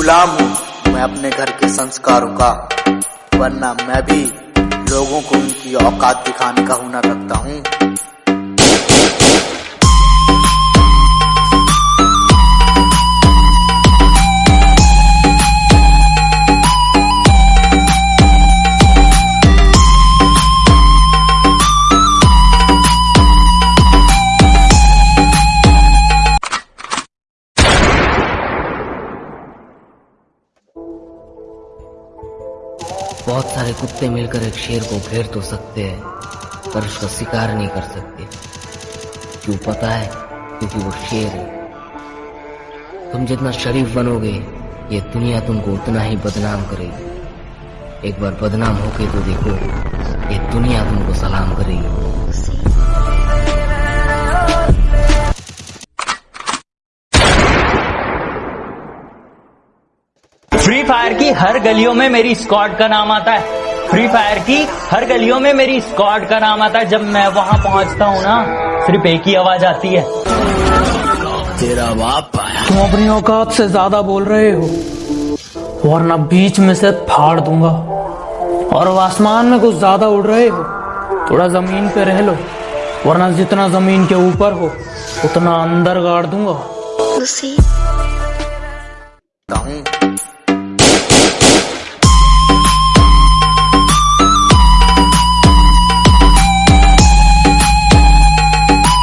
गुलाम हूँ। मैं अपने घर के संस्कारों का, वरना मैं भी लोगों को उनकी औकात दिखाने का हुनर रखता हूँ। बहुत सारे कुत्ते मिलकर एक शेर को घेर तो सकते हैं, पर उसका शिकार नहीं कर सकते। क्यों पता है? क्योंकि वो शेर है। तुम जितना शरीफ बनोगे, ये दुनिया तुमको उतना ही बदनाम करेगी। एक बार बदनाम होके तो देखो, ये दुनिया तुमको सलाम करेगी। फ्री फायर की हर गलियों में मेरी स्क्वाड का नाम आता है। फ्री फायर की हर गलियों में मेरी स्क्वाड का नाम आता है। जब मैं वहाँ पहुँचता हूँ ना सिर्फ़ एक ही आवाज़ आती है। तेरा बाप तुम अपनी औकात से ज़्यादा बोल रहे हो वरना बीच में से फाड़ दूँगा। और आसमान में कुछ ज़्यादा उड़ रहे हो थोड़ा ज़मीन पे रह लो वरना जितना ज़मीन के ऊपर हो उतना अंदर गाड़ दूँगा।